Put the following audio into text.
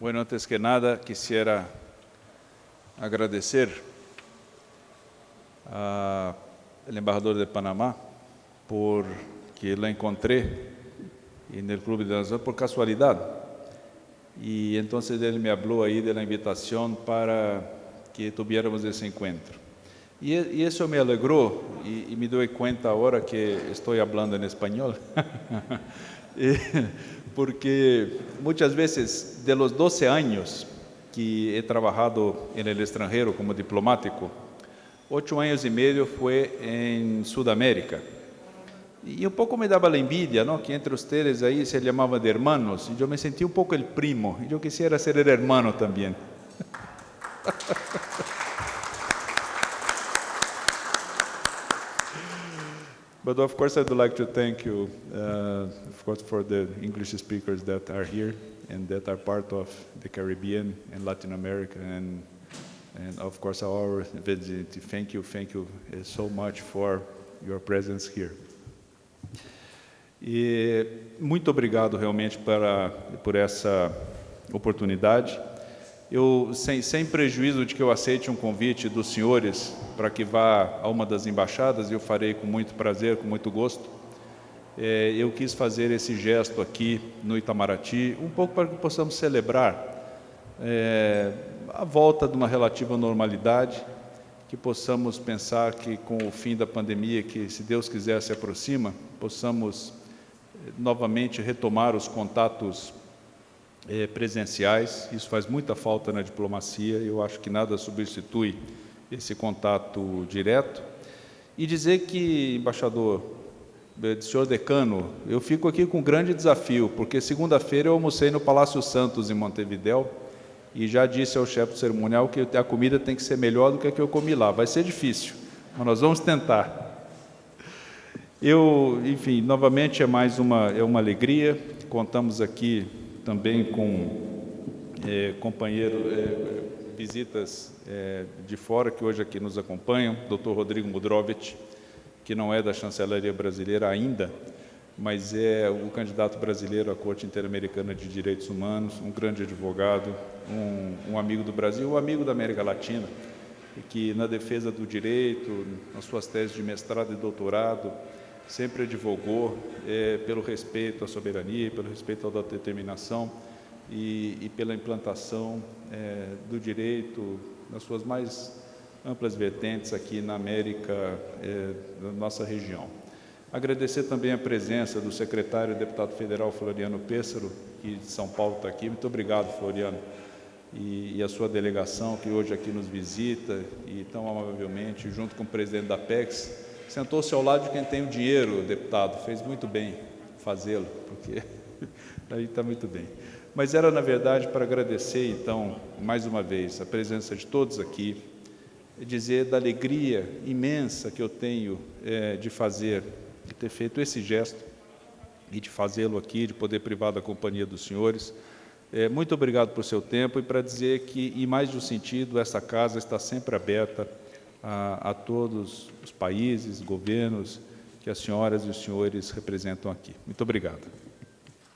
Bueno, antes que nada, quisiera agradecer al embajador de Panamá porque lo encontré en el Club de Naciones por casualidad. Y entonces él me habló ahí de la invitación para que tuviéramos ese encuentro. Y, y eso me alegró y, y, me doy cuenta ahora que estoy hablando en español. porque muchas veces de los 12 años que he trabajado en el extranjero como diplomático, ocho años y medio fue en Sudamérica. Y un poco me daba la envidia, ¿no? Que entre ustedes ahí se llamaban de hermanos. Y yo me sentí un poco el primo. Y yo quisiera ser el hermano también. But of course, I'd like to thank you, uh, of course, for the English speakers that are here and that are part of the Caribbean and Latin America, and and of course our visit. Thank you, thank you uh, so much for your presence here. E muito obrigado realmente para, por essa oportunidade. Eu, sem, sem prejuízo de que eu aceite um convite dos senhores para que vá a uma das embaixadas, eu farei com muito prazer, com muito gosto. É, eu quis fazer esse gesto aqui no Itamaraty, um pouco para que possamos celebrar é, a volta de uma relativa normalidade, que possamos pensar que com o fim da pandemia, que se Deus quiser se aproxima, possamos é, novamente retomar os contatos é, presenciais, isso faz muita falta na diplomacia, eu acho que nada substitui esse contato direto. E dizer que, embaixador, eh, senhor decano, eu fico aqui com um grande desafio, porque segunda-feira eu almocei no Palácio Santos, em Montevidéu, e já disse ao chefe do cerimonial que a comida tem que ser melhor do que a que eu comi lá. Vai ser difícil, mas nós vamos tentar. Eu, enfim, novamente é mais uma, é uma alegria. Contamos aqui também com é, companheiro, é, visitas é, de fora que hoje aqui nos acompanham, Dr. Rodrigo Mudrovich, que não é da chancelaria brasileira ainda, mas é o candidato brasileiro à Corte Interamericana de Direitos Humanos, um grande advogado, um, um amigo do Brasil, um amigo da América Latina, que na defesa do direito, nas suas teses de mestrado e doutorado, sempre advogou é, pelo respeito à soberania, pelo respeito à autodeterminação e, e pela implantação é, do direito nas suas mais amplas vertentes aqui na América, é, da nossa região. Agradecer também a presença do secretário e deputado federal Floriano Pêssaro, que de São Paulo está aqui. Muito obrigado, Floriano. E, e, a sua delegação, que hoje aqui nos visita e tão amavelmente, junto com o presidente da PEX, sentou-se ao lado de quem tem o dinheiro, deputado, fez muito bem fazê-lo, porque aí está muito bem. Mas era, na verdade, para agradecer, então, mais uma vez, a presença de todos aqui, dizer da alegria imensa que eu tenho é, de fazer, de ter feito esse gesto e de fazê-lo aqui, de poder privar da companhia dos senhores. É, muito obrigado por seu tempo e para dizer que, em mais de um sentido, essa casa está sempre aberta a, a todos os países, governos que as senhoras e os senhores representam aqui. Muito obrigado.